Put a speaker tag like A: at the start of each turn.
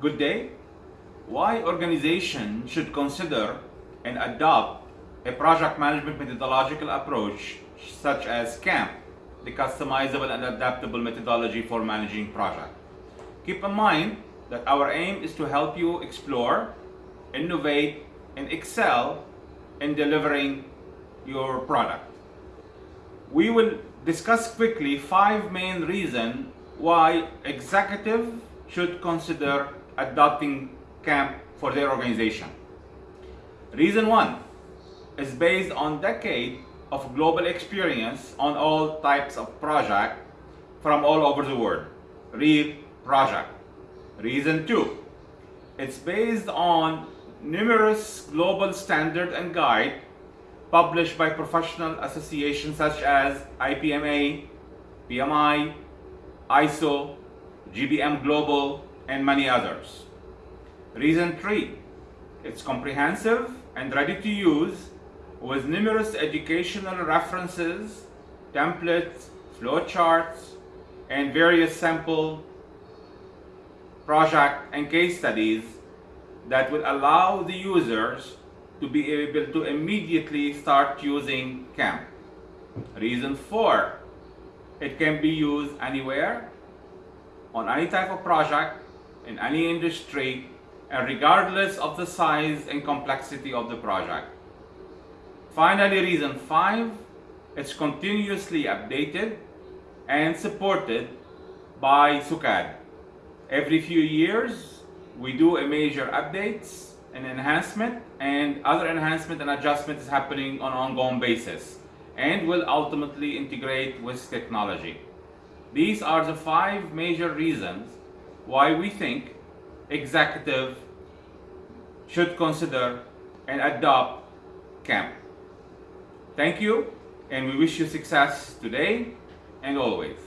A: Good day. Why organization should consider and adopt a project management methodological approach such as CAMP, the customizable and adaptable methodology for managing project. Keep in mind that our aim is to help you explore, innovate, and excel in delivering your product. We will discuss quickly five main reasons why executive should consider adopting CAMP for their organization. Reason one is based on decade of global experience on all types of project from all over the world. Real project. Reason two, it's based on numerous global standard and guide published by professional associations such as IPMA, PMI, ISO, GPM Global, and many others. Reason 3. It's comprehensive and ready to use with numerous educational references, templates, flowcharts, and various sample project and case studies that will allow the users to be able to immediately start using CAMP. Reason 4. It can be used anywhere, on any type of project, in any industry, and regardless of the size and complexity of the project. Finally, reason 5. It's continuously updated and supported by SUKAD. Every few years, we do a major updates and enhancement and other enhancement and adjustment is happening on an ongoing basis and will ultimately integrate with technology. These are the five major reasons why we think executive should consider and adopt CAMP. Thank you and we wish you success today and always.